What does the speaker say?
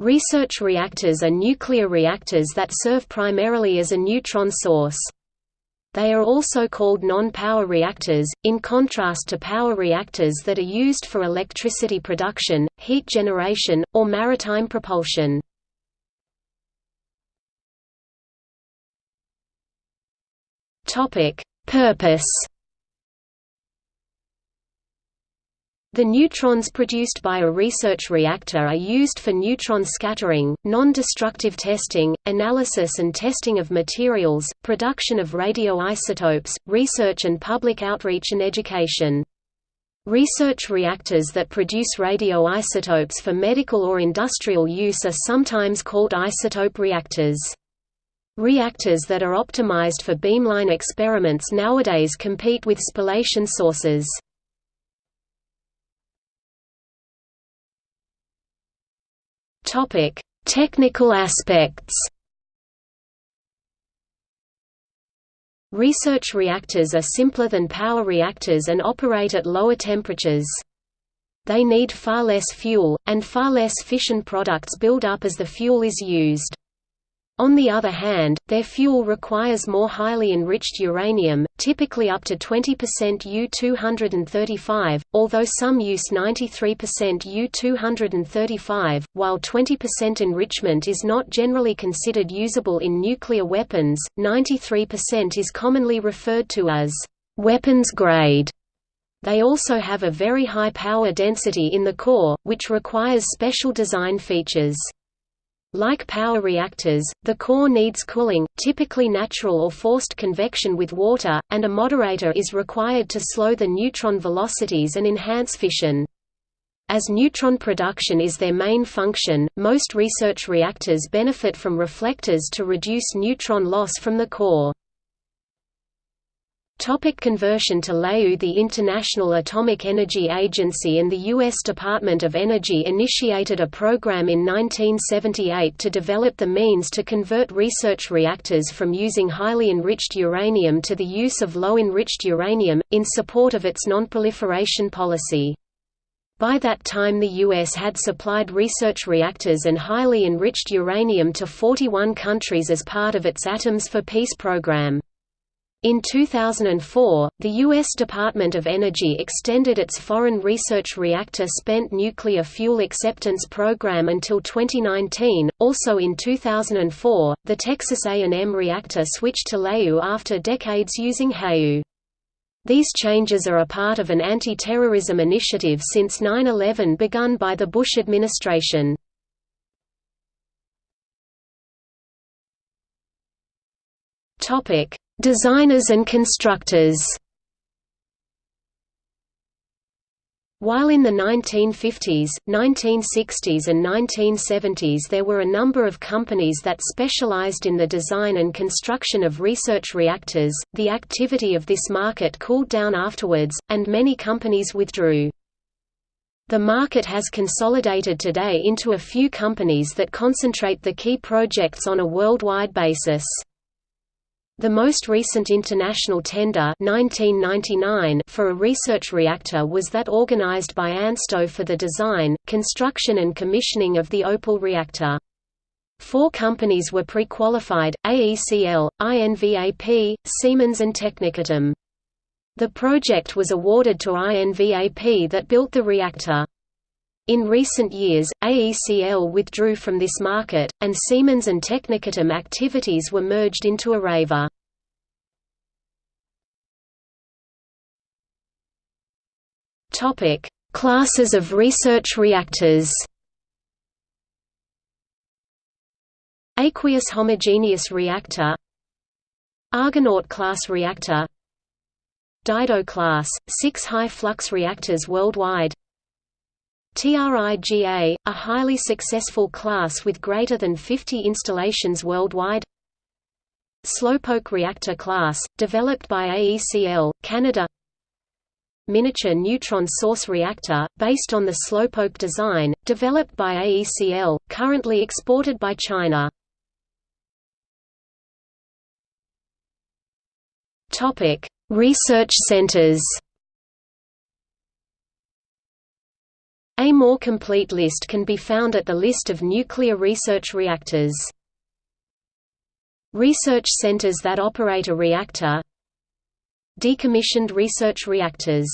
Research reactors are nuclear reactors that serve primarily as a neutron source. They are also called non-power reactors, in contrast to power reactors that are used for electricity production, heat generation, or maritime propulsion. Purpose The neutrons produced by a research reactor are used for neutron scattering, non-destructive testing, analysis and testing of materials, production of radioisotopes, research and public outreach and education. Research reactors that produce radioisotopes for medical or industrial use are sometimes called isotope reactors. Reactors that are optimized for beamline experiments nowadays compete with spallation sources. Topic: Technical aspects. Research reactors are simpler than power reactors and operate at lower temperatures. They need far less fuel, and far less fission products build up as the fuel is used. On the other hand, their fuel requires more highly enriched uranium, typically up to 20% U-235, although some use 93% U-235, while 20% enrichment is not generally considered usable in nuclear weapons, 93% is commonly referred to as weapons grade. They also have a very high power density in the core, which requires special design features. Like power reactors, the core needs cooling, typically natural or forced convection with water, and a moderator is required to slow the neutron velocities and enhance fission. As neutron production is their main function, most research reactors benefit from reflectors to reduce neutron loss from the core. Topic conversion to LEU The International Atomic Energy Agency and the U.S. Department of Energy initiated a program in 1978 to develop the means to convert research reactors from using highly enriched uranium to the use of low-enriched uranium, in support of its nonproliferation policy. By that time the U.S. had supplied research reactors and highly enriched uranium to 41 countries as part of its Atoms for Peace program. In 2004, the U.S. Department of Energy extended its Foreign Research Reactor Spent Nuclear Fuel Acceptance Program until 2019. Also in 2004, the Texas A&M reactor switched to LEU after decades using HALEU. These changes are a part of an anti-terrorism initiative since 9-11 begun by the Bush administration. Topic: Designers and constructors While in the 1950s, 1960s and 1970s there were a number of companies that specialized in the design and construction of research reactors, the activity of this market cooled down afterwards, and many companies withdrew. The market has consolidated today into a few companies that concentrate the key projects on a worldwide basis. The most recent international tender 1999 for a research reactor was that organized by ANSTO for the design, construction and commissioning of the Opal reactor. Four companies were pre-qualified, AECL, INVAP, Siemens and Technicatome. The project was awarded to INVAP that built the reactor. In recent years, AECL withdrew from this market, and Siemens and Technicatome activities were merged into Areva. Classes of research reactors Aqueous homogeneous reactor Argonaut class reactor Dido class, six high-flux reactors worldwide TRIGA, a highly successful class with greater than 50 installations worldwide. Slowpoke reactor class, developed by AECL, Canada. Miniature neutron source reactor, based on the Slowpoke design, developed by AECL, currently exported by China. Research centers A more complete list can be found at the list of nuclear research reactors. Research centers that operate a reactor Decommissioned research reactors